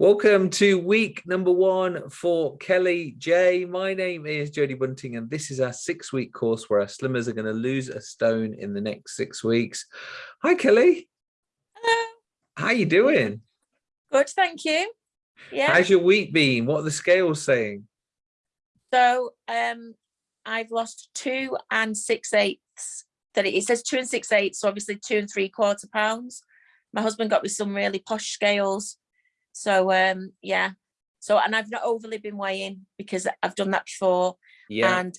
Welcome to week number one for Kelly J. My name is Jodie Bunting, and this is our six week course where our slimmers are going to lose a stone in the next six weeks. Hi, Kelly. Hello. How are you doing? Good, thank you. Yeah. How's your week been? What are the scales saying? So um, I've lost two and six eighths. That it, it says two and six eighths, so obviously two and three quarter pounds. My husband got me some really posh scales so um, yeah. So and I've not overly been weighing because I've done that before. Yeah. And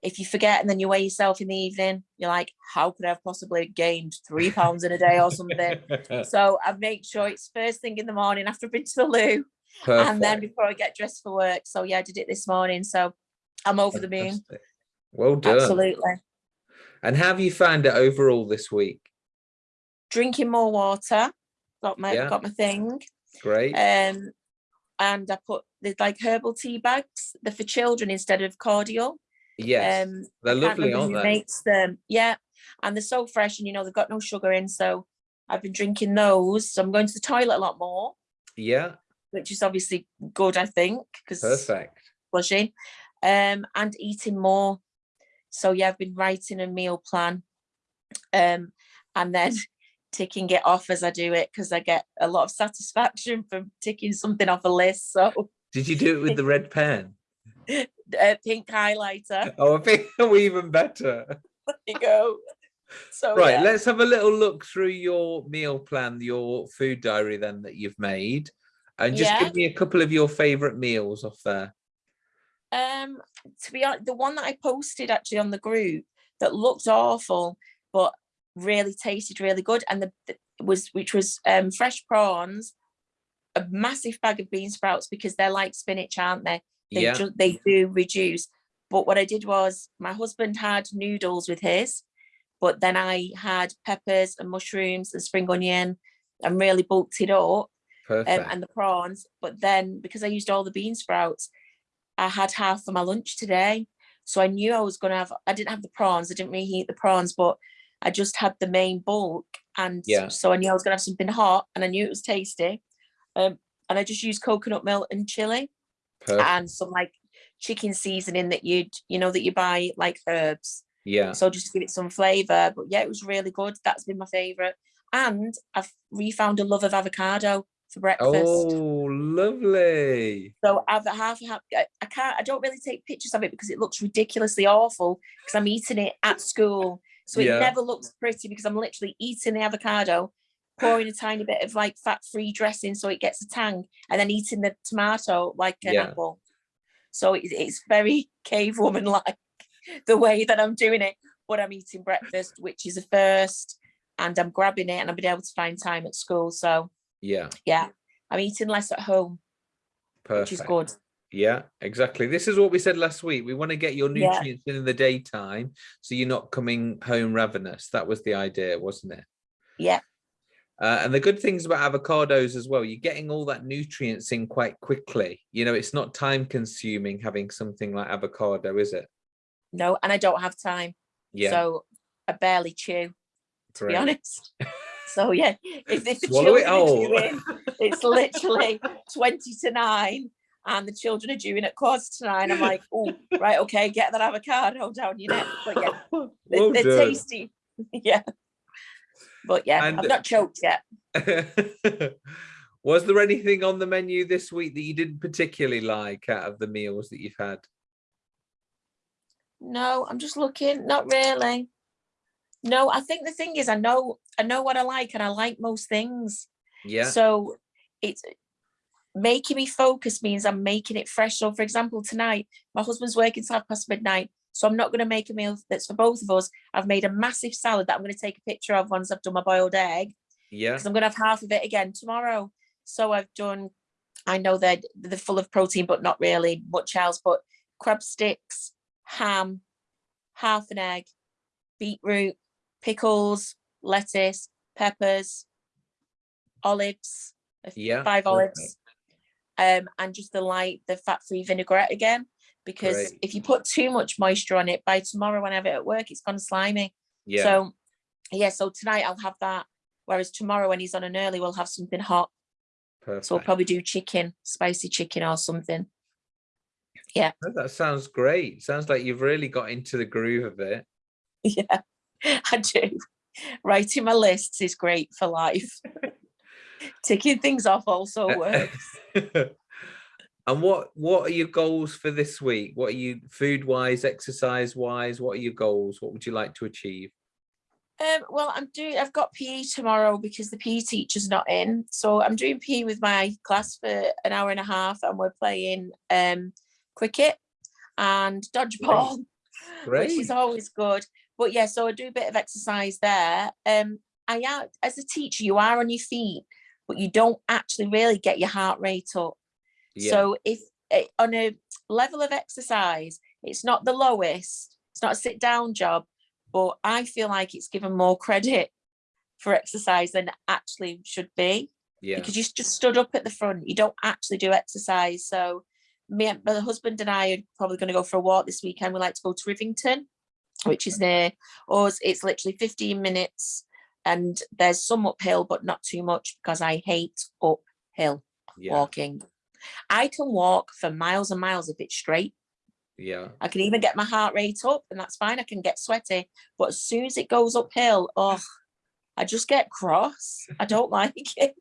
if you forget and then you weigh yourself in the evening, you're like, how could I have possibly gained three pounds in a day or something? so I make sure it's first thing in the morning after I've been to the loo. Perfect. And then before I get dressed for work. So yeah, I did it this morning. So I'm over Fantastic. the moon. Well done. Absolutely. And have you found it overall this week? Drinking more water. Got my Yeah. got my thing. Great. um and i put the like herbal tea bags they're for children instead of cordial yes. um They're lovely, aren't they? makes them yeah and they're so fresh and you know they've got no sugar in so i've been drinking those so i'm going to the toilet a lot more Yeah. which is obviously good i think because Perfect. flushing um and eating more so yeah i've been writing a meal plan um and then ticking it off as i do it because i get a lot of satisfaction from ticking something off a list so Did you do it with the red pen? uh, pink highlighter Oh, I think even better. there you go so right yeah. let's have a little look through your meal plan your food diary then that you've made and just Yeah. give me a couple of your favorite meals off there um to be honest the one that i posted actually on the group that looked awful but really tasted really good and the, the was which was um fresh prawns a massive bag of bean sprouts because they're like spinach aren't they they yeah they do reduce but what i did was my husband had noodles with his but then i had peppers and mushrooms and spring onion and really bulked it up um, and the prawns. But then because I used all the bean sprouts, I had half for my lunch today. So I knew I was going to have, I didn't have the prawns. I didn't really eat the prawns, but I just had the main bulk. And Yeah. so I knew I was going to have something hot and I knew it was tasty. Um, and I just used coconut milk and chili perfect and some like chicken seasoning that you'd, you know, that you buy like herbs. yeah So just to give it some flavor. But yeah, it was really good. That's been my favorite. And I've refound a love of avocado for breakfast. oh lovely So I've half, half I can't I don't really take pictures of it because it looks ridiculously awful because I'm eating it at school. So it Yeah. never looks pretty because I'm literally eating the avocado, pouring a tiny bit of like fat-free dressing so it gets a tang, and then eating the tomato like an Yeah. apple. So it, it's very cave woman like the way that I'm doing it. But I'm eating breakfast, which is a first, and I'm grabbing it and I've been able to find time at school. So yeah yeah, I'm eating less at home, perfect which is good. yeah exactly this is what we said last week we want to get your Yeah. nutrients in in the daytime so you're not coming home ravenous that was the idea wasn't it Yeah. Uh, and the good things about avocados as well, you're getting all that nutrients in quite quickly. You know, it's not time consuming having something like avocado, is it? No, and I don't have time. Yeah. So I barely chew, to great. be honest. So yeah, if, if the Swallow children are whole. it's literally 20 to 9 and the children are chewing at quarter to nine. I'm like, oh, right, okay, get that avocado down your neck. But yeah, they're, well they're tasty. yeah. But yeah, And- I've not choked yet. Was there anything on the menu this week that you didn't particularly like out of the meals that you've had? No, I'm just looking. Not really. No, I think the thing is I know I know what I like and I like most things. Yeah. So it's making me focus means I'm making it fresh. So for example, tonight, my husband's working till half past midnight. So I'm not going to make a meal that's for both of us. I've made a massive salad that I'm going to take a picture of once I've done my boiled egg yeah. because I'm going to have half of it again tomorrow. So I've done, I know they're, they're full of protein, but not really much else, but crab sticks, ham, half an egg, beetroot, pickles, lettuce, peppers, olives, Yeah. five olives, um, and just the light, the fat-free vinaigrette again. Because Great. if you put too much moisture on it, by tomorrow when I have it at work, it's gone slimy. Yeah. So yeah, so tonight I'll have that. Whereas tomorrow when he's on an early, we'll have something hot. Perfect. So we'll probably do chicken, spicy chicken or something. Yeah. Oh, That sounds great. Sounds like you've really got into the groove of it. Yeah, I do. Writing my lists is great for life. Ticking things off also works. and what what are your goals for this week? What are you food wise, exercise wise? What are your goals? What would you like to achieve? Um, well, I'm doing. I've got PE tomorrow because the PE teacher's not in, so I'm doing PE with my class for an hour and a half, and we're playing um, cricket and dodgeball, which is always good. But yeah, so I do a bit of exercise there. Um, I am as a teacher, you are on your feet, but you don't actually really get your heart rate up. Yeah. So if eh, on a level of exercise, it's not the lowest, it's not a sit down job, but I feel like it's given more credit for exercise than it actually should be yeah. because you just stood up at the front. You don't actually do exercise. So me and my husband and I are probably going to go for a walk this weekend. We like to go to Rivington, which is near us. It's literally 15 minutes and there's some uphill, but not too much because I hate uphill Yeah. walking. I can walk for miles and miles if it's straight. Yeah. I can even get my heart rate up and that's fine. I can get sweaty. But as soon as it goes uphill, oh, I just get cross. I don't like it.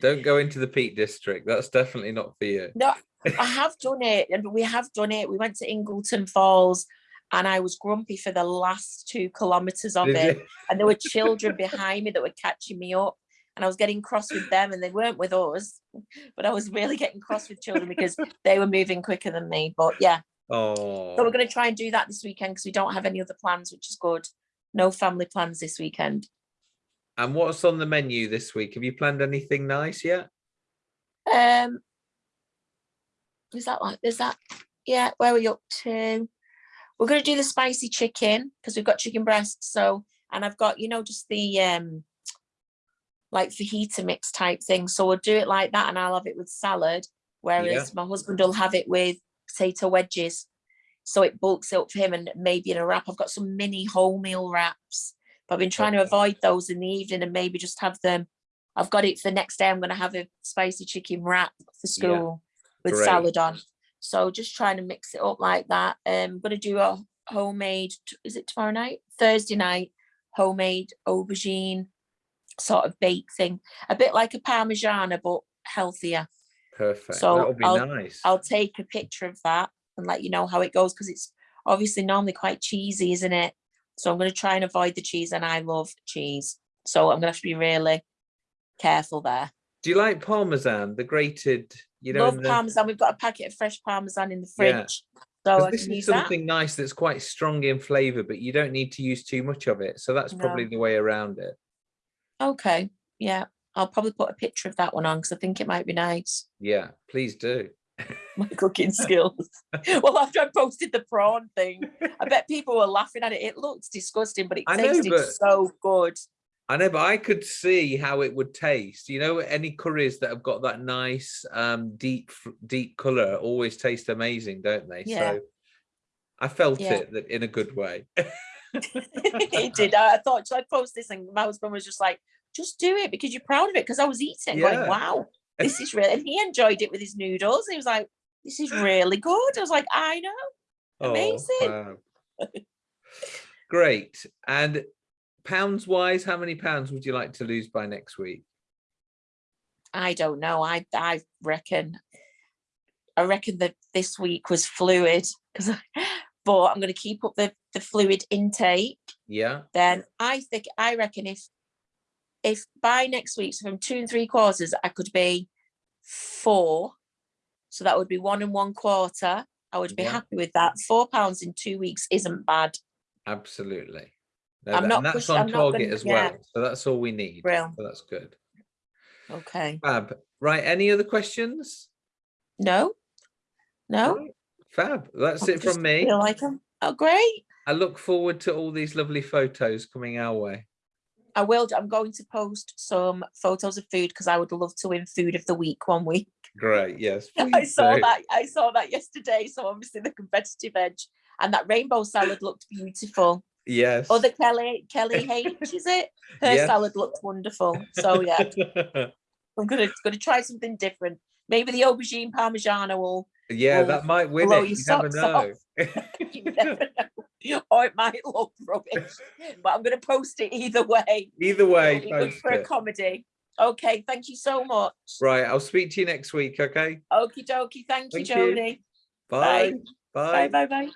Don't go into the Peak District. That's definitely not for you. No, I have done it and we have done it. We went to Ingleton Falls and I was grumpy for the last two kilometers of Did it. you? And there were children behind me that were catching me up. And I was getting cross with them and they weren't with us. But I was really getting cross with children because they were moving quicker than me. But yeah, Oh. So we're going to try and do that this weekend because we don't have any other plans, which is good. No family plans this weekend. And what's on the menu this week? Have you planned anything nice yet? Um, is that like, is that, yeah, where are we up to? We're going to do the spicy chicken because we've got chicken breasts. So, and I've got, you know, just the, um, like fajita mix type thing. So we'll do it like that and I'll have it with salad. Whereas my husband will have it with potato wedges. So it bulks it up for him and maybe in a wrap. I've got some mini wholemeal wraps, but I've been trying to avoid those in the evening and maybe just have them. I've got it for the next day. I'm going to have a spicy chicken wrap for school with Great. salad on. So just trying to mix it up like that. Um, I'm going to do a homemade, is it tomorrow night? Thursday night, homemade aubergine sort of bake thing. A bit like a Parmigiana, but healthier. Perfect. So that would be I'll- nice. I'll take a picture of that and let you know how it goes because it's obviously normally quite cheesy, isn't it? So I'm going to try and avoid the cheese and I love cheese. So I'm going to have to be really careful there. Do you like Parmesan, the grated, you know, love the- parmesan. We've got a packet of fresh parmesan in the fridge. So 'cause I this is use that. something nice that's quite strong in flavor, but you don't need to use too much of it. So that's probably the way around it. Okay. Yeah. I'll probably put a picture of that one on because I think it might be nice. Yeah, please do. My cooking skills. well, after I posted the prawn thing, I bet people were laughing at it. It looks disgusting, but it I know, tasted but- so good. I know, but I could see how it would taste. You know, any curries that have got that nice, um, deep, deep color always taste amazing, don't they? Yeah. So I felt Yeah. it that in a good way. it did. I thought, should I post this? And my husband was just like, just do it because you're proud of it. Because I was eating, Yeah. going, wow, this is really. And he enjoyed it with his noodles. He was like, this is really good. I was like, I know. Oh, Amazing. wow. Great. And pounds wise, how many pounds would you like to lose by next week? I don't know. I I reckon. I reckon that this week was fluid because, but I'm going to keep up the the fluid intake. Yeah. Then I think I reckon if if by next week, so from two and three quarters, I could be four. So that would be one and one quarter. I would be Yeah. happy with that. Four pounds in two weeks isn't bad. Absolutely. I'm not and that's push- on I'm not target gonna- as yeah. well. So that's all we need. Brill. So that's good. Okay. Fab. Right. Any other questions? No. No. Right, Fab. That's I it from me. Feel like 'em. Oh, great. I look forward to all these lovely photos coming our way. I will. I'm going to post some photos of food because I would love to win food of the week one week. Great. Yes. I saw do. that. I saw that yesterday. So obviously the competitive edge and that rainbow salad looked beautiful. Yes. Other Kelly, Kelly H, is it? Her Yes. salad looked wonderful. So yeah, I'm gonna gonna try something different. Maybe the aubergine parmigiano will Yeah, Well, that might win it. You never socks off. know. you never know. Or it might look rubbish. But I'm gonna post it either way. Either way, It'll good for a comedy. Okay, thank you so much. Right, I'll speak to you next week. Okay. Okie dokie. Thank you, Thank you. Jody. Bye. Bye, bye, bye.